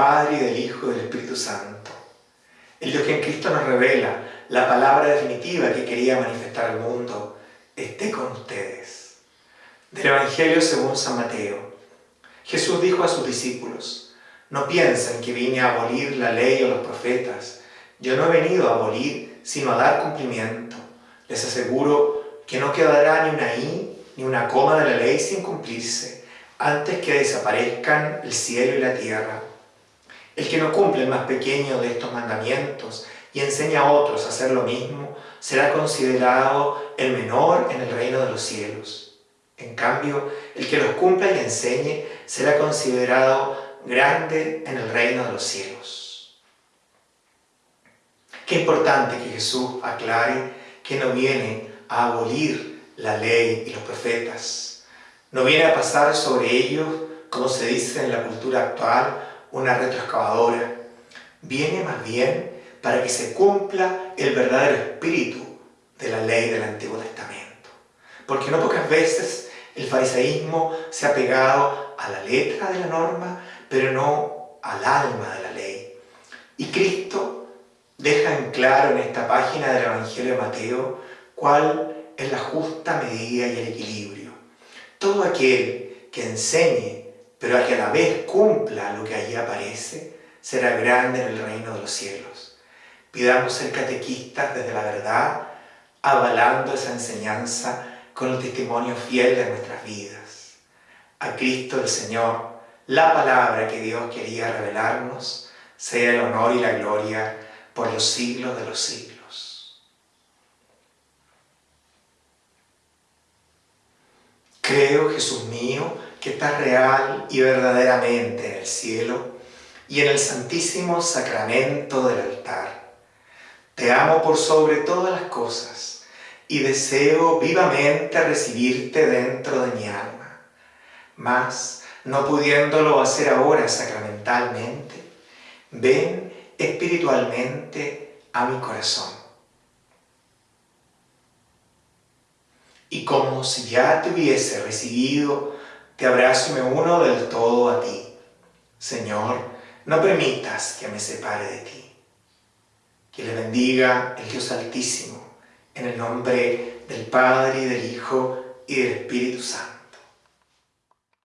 Padre y del Hijo y del Espíritu Santo. El Dios que en Cristo nos revela la palabra definitiva que quería manifestar al mundo, esté con ustedes. Del Evangelio según San Mateo. Jesús dijo a sus discípulos, no piensen que vine a abolir la ley o los profetas. Yo no he venido a abolir, sino a dar cumplimiento. Les aseguro que no quedará ni una i ni una coma de la ley sin cumplirse, antes que desaparezcan el cielo y la tierra. El que no cumple el más pequeño de estos mandamientos y enseña a otros a hacer lo mismo, será considerado el menor en el reino de los cielos. En cambio, el que los cumpla y enseñe será considerado grande en el reino de los cielos. Qué importante que Jesús aclare que no viene a abolir la ley y los profetas. No viene a pasar sobre ellos, como se dice en la cultura actual, una retroexcavadora. Viene más bien para que se cumpla el verdadero espíritu de la ley del Antiguo Testamento. Porque no pocas veces el fariseísmo se ha pegado a la letra de la norma, pero no al alma de la ley. Y Cristo deja en claro en esta página del Evangelio de Mateo cuál es la justa medida y el equilibrio. Todo aquel que enseñe, pero que a la vez cumpla lo que allí aparece, será grande en el reino de los cielos. Pidamos ser catequistas desde la verdad, avalando esa enseñanza con el testimonio fiel de nuestras vidas. A Cristo el Señor, la palabra que Dios quería revelarnos, sea el honor y la gloria por los siglos de los siglos. Creo, Jesús mío, que estás real y verdaderamente en el cielo y en el santísimo sacramento del altar te amo por sobre todas las cosas y deseo vivamente recibirte dentro de mi alma. Mas, no pudiéndolo hacer ahora sacramentalmente, ven espiritualmente a mi corazón. Y como si ya te hubiese recibido, te abrazo y me uno del todo a ti. Señor, no permitas que me separe de ti. Que le bendiga el Dios Altísimo, en el nombre del Padre, y del Hijo, y del Espíritu Santo.